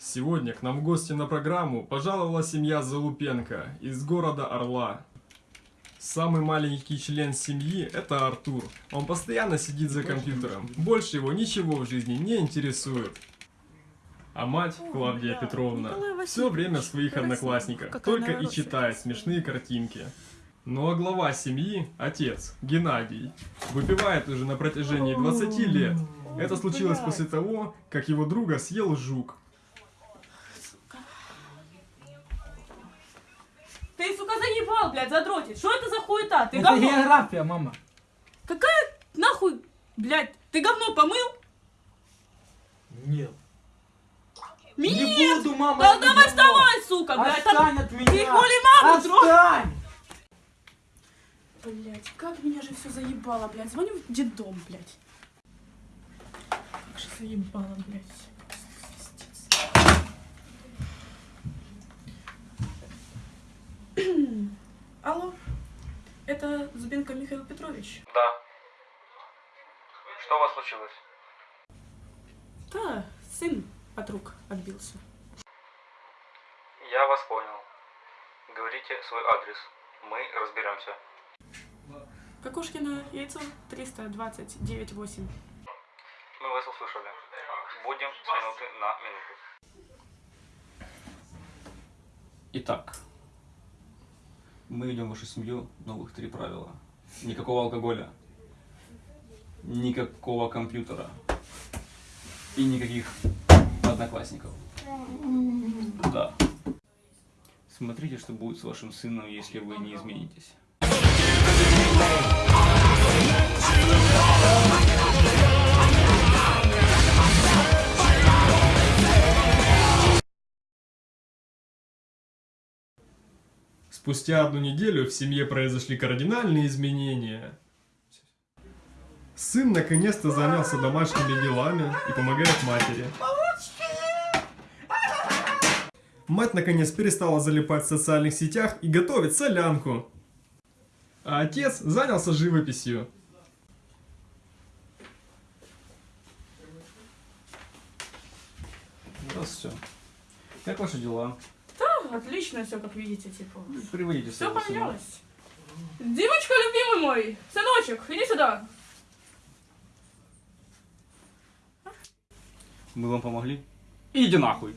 Сегодня к нам в гости на программу пожаловала семья Залупенко из города Орла. Самый маленький член семьи – это Артур. Он постоянно сидит за компьютером. Больше его ничего в жизни не интересует. А мать, Клавдия Петровна, все время в своих Какая только и читает смешные картинки. Ну а глава семьи, отец, Геннадий, выпивает уже на протяжении 20 лет. Это случилось после того, как его друга съел жук. Заебал, блядь, задротить. Что это за хуета? Ты Это говно... география, мама. Какая нахуй, блядь, ты говно помыл? Нет. Нет! Не буду, мама. Да давай говно. вставай, сука, блядь. Отстань от меня. Ты хули маму? Отстань. Блядь, как меня же все заебало, блядь. Звоню в детдом, блядь. Как же заебало, блядь. Это Зубенко Михаил Петрович? Да. Что у вас случилось? Да, сын от рук отбился. Я вас понял. Говорите свой адрес. Мы разберемся. Кокошкина, яйцо 329,8. Мы вас услышали. Будем с минуты на минуту. Итак, мы ведем в вашу семью новых три правила. Никакого алкоголя, никакого компьютера и никаких одноклассников. Да. Смотрите, что будет с вашим сыном, если вы не изменитесь. Спустя одну неделю в семье произошли кардинальные изменения. Сын наконец-то занялся домашними делами и помогает матери. Мать наконец перестала залипать в социальных сетях и готовит солянку. А отец занялся живописью. Здравствуйте. Как ваши дела? Отлично все, как видите, типа. Приводите Все поменялось. Димочка, любимый мой, сыночек, иди сюда. Мы вам помогли? Идите нахуй.